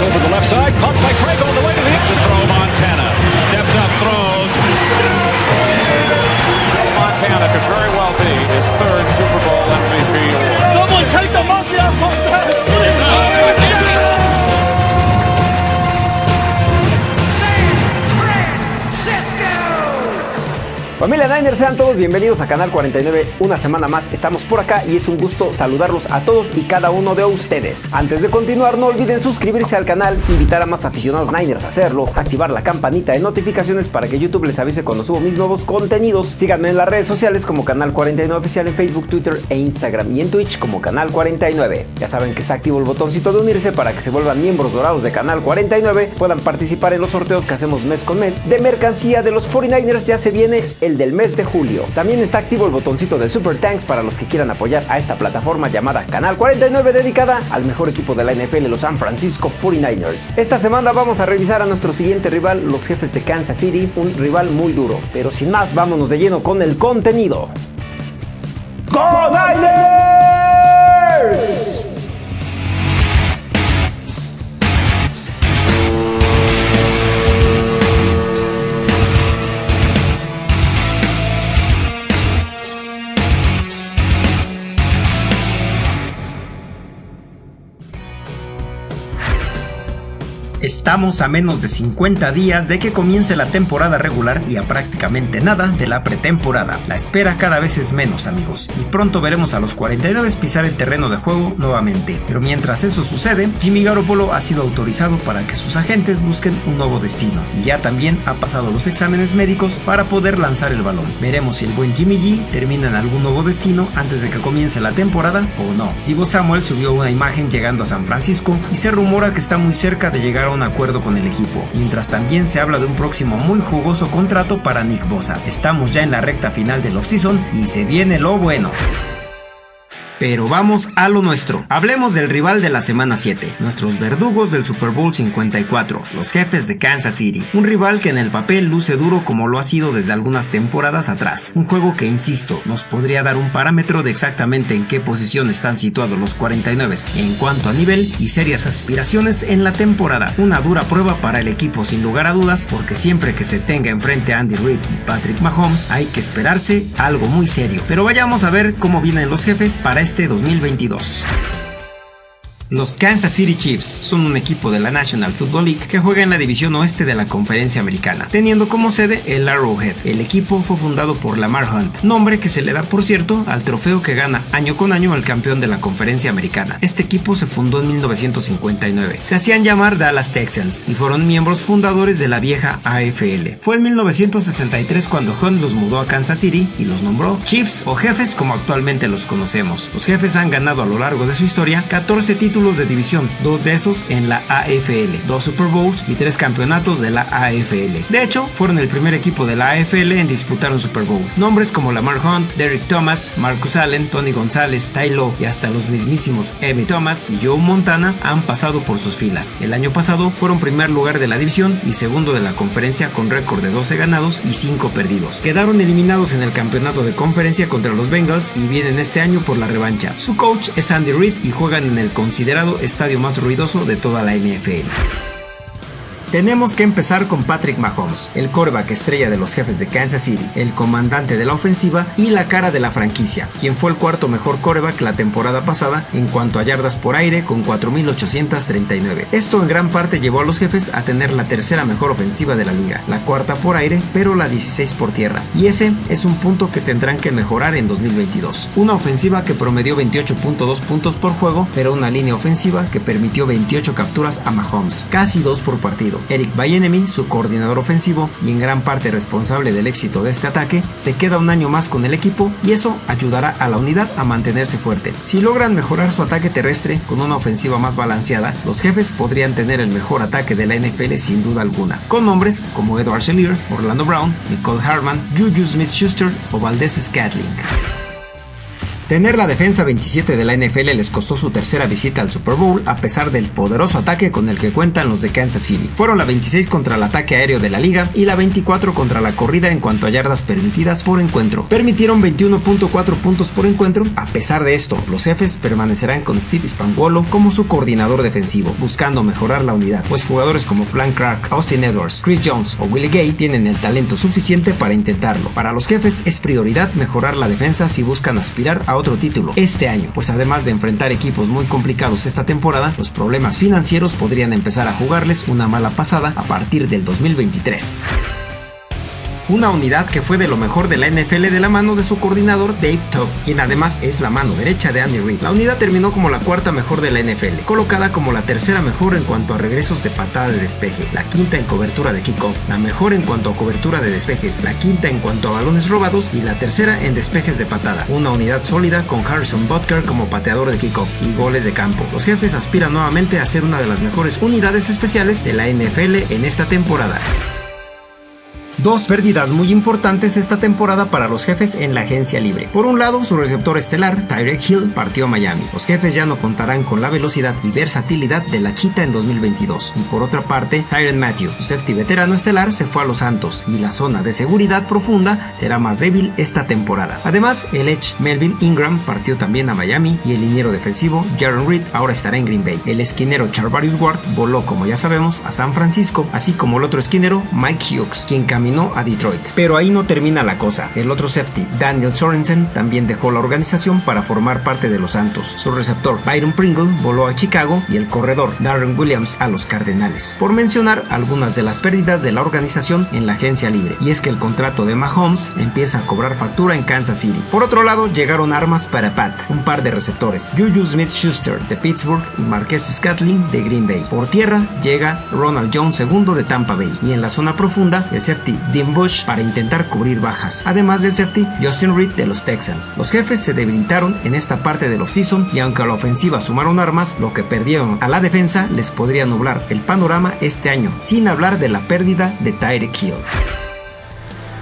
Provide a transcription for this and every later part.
over the left side, caught by Craig Familia Niners, sean todos bienvenidos a Canal 49. Una semana más estamos por acá y es un gusto saludarlos a todos y cada uno de ustedes. Antes de continuar, no olviden suscribirse al canal, invitar a más aficionados Niners a hacerlo, activar la campanita de notificaciones para que YouTube les avise cuando subo mis nuevos contenidos. Síganme en las redes sociales como Canal 49 Oficial en Facebook, Twitter e Instagram y en Twitch como Canal 49. Ya saben que se activo el botoncito de unirse para que se vuelvan miembros dorados de Canal 49, puedan participar en los sorteos que hacemos mes con mes de mercancía de los 49ers. Ya se viene el del mes de julio. También está activo el botoncito de Super Thanks para los que quieran apoyar a esta plataforma llamada Canal 49 dedicada al mejor equipo de la NFL, los San Francisco 49ers. Esta semana vamos a revisar a nuestro siguiente rival, los jefes de Kansas City, un rival muy duro. Pero sin más, vámonos de lleno con el contenido. ¡Go Estamos a menos de 50 días de que comience la temporada regular y a prácticamente nada de la pretemporada. La espera cada vez es menos amigos y pronto veremos a los 49 pisar el terreno de juego nuevamente. Pero mientras eso sucede, Jimmy Garoppolo ha sido autorizado para que sus agentes busquen un nuevo destino y ya también ha pasado los exámenes médicos para poder lanzar el balón. Veremos si el buen Jimmy G termina en algún nuevo destino antes de que comience la temporada o no. Divo Samuel subió una imagen llegando a San Francisco y se rumora que está muy cerca de llegar un acuerdo con el equipo, mientras también se habla de un próximo muy jugoso contrato para Nick Bosa. Estamos ya en la recta final del offseason y se viene lo bueno. Pero vamos a lo nuestro. Hablemos del rival de la semana 7, nuestros verdugos del Super Bowl 54, los jefes de Kansas City. Un rival que en el papel luce duro como lo ha sido desde algunas temporadas atrás. Un juego que, insisto, nos podría dar un parámetro de exactamente en qué posición están situados los 49 en cuanto a nivel y serias aspiraciones en la temporada. Una dura prueba para el equipo sin lugar a dudas porque siempre que se tenga enfrente a Andy Reid y Patrick Mahomes hay que esperarse algo muy serio. Pero vayamos a ver cómo vienen los jefes para este 2022. Los Kansas City Chiefs son un equipo de la National Football League que juega en la división oeste de la conferencia americana, teniendo como sede el Arrowhead. El equipo fue fundado por Lamar Hunt, nombre que se le da por cierto al trofeo que gana año con año al campeón de la conferencia americana. Este equipo se fundó en 1959. Se hacían llamar Dallas Texans y fueron miembros fundadores de la vieja AFL. Fue en 1963 cuando Hunt los mudó a Kansas City y los nombró Chiefs o jefes como actualmente los conocemos. Los jefes han ganado a lo largo de su historia 14 títulos de división, dos de esos en la AFL, dos Super Bowls y tres campeonatos de la AFL. De hecho, fueron el primer equipo de la AFL en disputar un Super Bowl. Nombres como Lamar Hunt, Derek Thomas, Marcus Allen, Tony González, Ty Lowe y hasta los mismísimos Emmett Thomas y Joe Montana han pasado por sus filas. El año pasado fueron primer lugar de la división y segundo de la conferencia con récord de 12 ganados y 5 perdidos. Quedaron eliminados en el campeonato de conferencia contra los Bengals y vienen este año por la revancha. Su coach es Andy Reid y juegan en el considerado estadio más ruidoso de toda la NFL. Tenemos que empezar con Patrick Mahomes, el coreback estrella de los jefes de Kansas City, el comandante de la ofensiva y la cara de la franquicia, quien fue el cuarto mejor coreback la temporada pasada en cuanto a yardas por aire con 4.839. Esto en gran parte llevó a los jefes a tener la tercera mejor ofensiva de la liga, la cuarta por aire, pero la 16 por tierra. Y ese es un punto que tendrán que mejorar en 2022. Una ofensiva que promedió 28.2 puntos por juego, pero una línea ofensiva que permitió 28 capturas a Mahomes, casi 2 por partido. Eric Bienemy, su coordinador ofensivo y en gran parte responsable del éxito de este ataque, se queda un año más con el equipo y eso ayudará a la unidad a mantenerse fuerte. Si logran mejorar su ataque terrestre con una ofensiva más balanceada, los jefes podrían tener el mejor ataque de la NFL sin duda alguna, con nombres como Edward Shelier, Orlando Brown, Nicole Harman, Juju Smith-Schuster o Valdez Scatling. Tener la defensa 27 de la NFL les costó su tercera visita al Super Bowl a pesar del poderoso ataque con el que cuentan los de Kansas City. Fueron la 26 contra el ataque aéreo de la liga y la 24 contra la corrida en cuanto a yardas permitidas por encuentro. Permitieron 21.4 puntos por encuentro. A pesar de esto, los jefes permanecerán con Steve Spangolo como su coordinador defensivo, buscando mejorar la unidad, pues jugadores como Frank Clark, Austin Edwards, Chris Jones o Willie Gay tienen el talento suficiente para intentarlo. Para los jefes es prioridad mejorar la defensa si buscan aspirar a otro título este año, pues además de enfrentar equipos muy complicados esta temporada, los problemas financieros podrían empezar a jugarles una mala pasada a partir del 2023 una unidad que fue de lo mejor de la NFL de la mano de su coordinador Dave Todd, quien además es la mano derecha de Andy Reid. La unidad terminó como la cuarta mejor de la NFL, colocada como la tercera mejor en cuanto a regresos de patada de despeje, la quinta en cobertura de kickoff, la mejor en cuanto a cobertura de despejes, la quinta en cuanto a balones robados y la tercera en despejes de patada. Una unidad sólida con Harrison Butker como pateador de kickoff y goles de campo. Los jefes aspiran nuevamente a ser una de las mejores unidades especiales de la NFL en esta temporada. Dos pérdidas muy importantes esta temporada para los jefes en la agencia libre. Por un lado, su receptor estelar, Tyrek Hill, partió a Miami. Los jefes ya no contarán con la velocidad y versatilidad de la Chita en 2022. Y por otra parte, Tyron Matthew, safety veterano estelar, se fue a los Santos y la zona de seguridad profunda será más débil esta temporada. Además, el Edge Melvin Ingram partió también a Miami y el liniero defensivo Jaron Reed ahora estará en Green Bay. El esquinero Charvarius Ward voló, como ya sabemos, a San Francisco, así como el otro esquinero Mike Hughes, quien caminó a Detroit. Pero ahí no termina la cosa. El otro safety, Daniel Sorensen, también dejó la organización para formar parte de los Santos. Su receptor, Byron Pringle, voló a Chicago y el corredor, Darren Williams, a los Cardenales. Por mencionar algunas de las pérdidas de la organización en la agencia libre. Y es que el contrato de Mahomes empieza a cobrar factura en Kansas City. Por otro lado, llegaron armas para Pat, un par de receptores, Juju Smith-Schuster de Pittsburgh y Marquez Scatling de Green Bay. Por tierra llega Ronald Jones II de Tampa Bay. Y en la zona profunda, el safety Dean Bush para intentar cubrir bajas, además del safety Justin Reed de los Texans. Los jefes se debilitaron en esta parte del offseason y aunque a la ofensiva sumaron armas, lo que perdieron a la defensa les podría nublar el panorama este año, sin hablar de la pérdida de Tyreek Hill.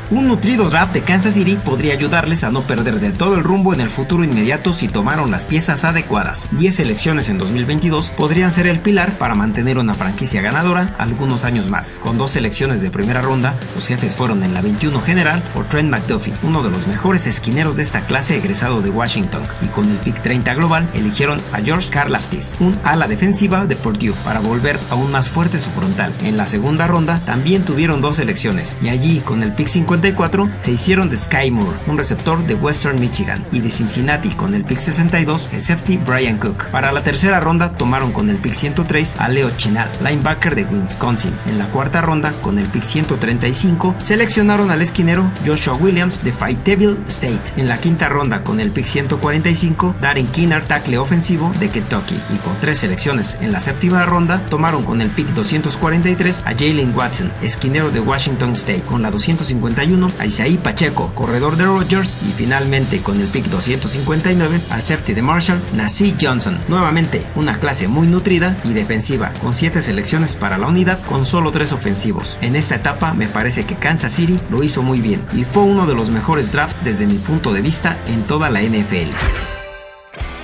Un nutrido draft de Kansas City podría ayudarles a no perder del todo el rumbo en el futuro inmediato si tomaron las piezas adecuadas. 10 elecciones en 2022 podrían ser el pilar para mantener una franquicia ganadora algunos años más. Con dos selecciones de primera ronda, los jefes fueron en la 21 general por Trent McDuffie, uno de los mejores esquineros de esta clase egresado de Washington, y con el pick 30 global eligieron a George Karlaftis, un ala defensiva de Purdue, para volver aún más fuerte su frontal. En la segunda ronda también tuvieron dos selecciones, y allí con el pick 50 se hicieron de Sky Moore, un receptor de Western Michigan, y de Cincinnati con el pick 62 el safety Brian Cook. Para la tercera ronda tomaron con el pick 103 a Leo Chinal, linebacker de Wisconsin. En la cuarta ronda con el pick 135 seleccionaron al esquinero Joshua Williams de Fayetteville State. En la quinta ronda con el pick 145 Darren Kinner, tackle ofensivo de Kentucky. Y con tres selecciones en la séptima ronda tomaron con el pick 243 a Jalen Watson, esquinero de Washington State. Con la 251 Isaí Pacheco, corredor de Rogers y finalmente con el pick 259 al safety de Marshall, Nassi Johnson. Nuevamente una clase muy nutrida y defensiva, con 7 selecciones para la unidad con solo 3 ofensivos. En esta etapa me parece que Kansas City lo hizo muy bien y fue uno de los mejores drafts desde mi punto de vista en toda la NFL.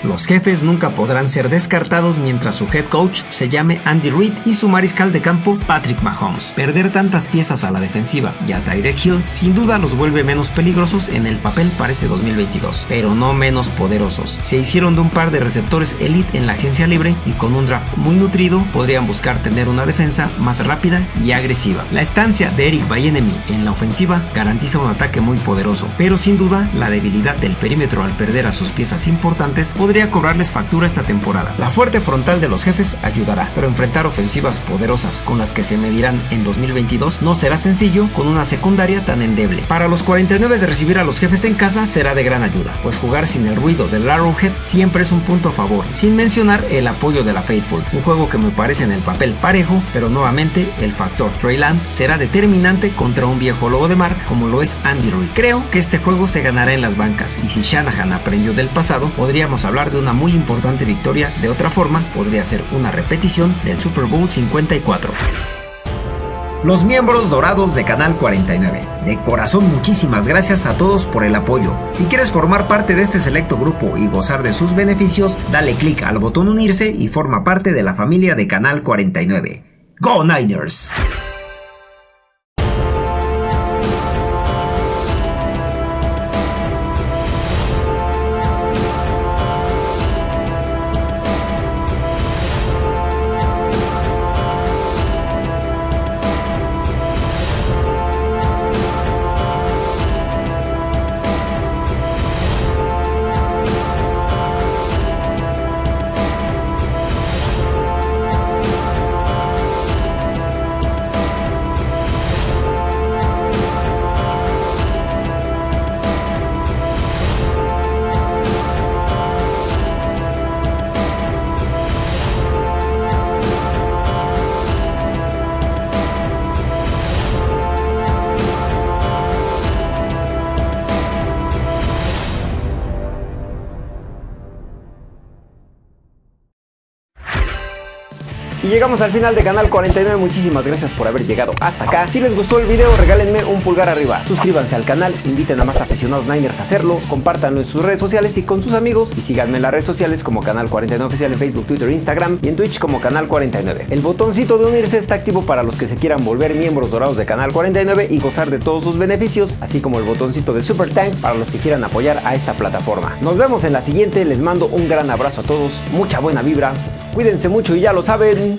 Los jefes nunca podrán ser descartados mientras su head coach se llame Andy Reid y su mariscal de campo Patrick Mahomes. Perder tantas piezas a la defensiva y a Tyreek Hill sin duda los vuelve menos peligrosos en el papel para este 2022, pero no menos poderosos. Se hicieron de un par de receptores elite en la agencia libre y con un draft muy nutrido podrían buscar tener una defensa más rápida y agresiva. La estancia de Eric Bayenemi en la ofensiva garantiza un ataque muy poderoso, pero sin duda la debilidad del perímetro al perder a sus piezas importantes podría podría cobrarles factura esta temporada. La fuerte frontal de los jefes ayudará, pero enfrentar ofensivas poderosas con las que se medirán en 2022 no será sencillo con una secundaria tan endeble. Para los 49 de recibir a los jefes en casa será de gran ayuda, pues jugar sin el ruido del Arrowhead siempre es un punto a favor, sin mencionar el apoyo de la Faithful, un juego que me parece en el papel parejo, pero nuevamente el factor Trey Lance será determinante contra un viejo lobo de mar como lo es Andy Reid. Creo que este juego se ganará en las bancas y si Shanahan aprendió del pasado, podríamos de una muy importante victoria, de otra forma podría ser una repetición del Super Bowl 54. los miembros dorados de Canal 49. De corazón muchísimas gracias a todos por el apoyo. Si quieres formar parte de este selecto grupo y gozar de sus beneficios, dale clic al botón unirse y forma parte de la familia de Canal 49. ¡Go Niners! Y llegamos al final de Canal 49, muchísimas gracias por haber llegado hasta acá. Si les gustó el video, regálenme un pulgar arriba. Suscríbanse al canal, inviten a más aficionados Niners a hacerlo, compártanlo en sus redes sociales y con sus amigos. Y síganme en las redes sociales como Canal 49 Oficial en Facebook, Twitter, Instagram y en Twitch como Canal 49. El botoncito de unirse está activo para los que se quieran volver miembros dorados de Canal 49 y gozar de todos sus beneficios, así como el botoncito de Super Thanks para los que quieran apoyar a esta plataforma. Nos vemos en la siguiente, les mando un gran abrazo a todos, mucha buena vibra, cuídense mucho y ya lo saben.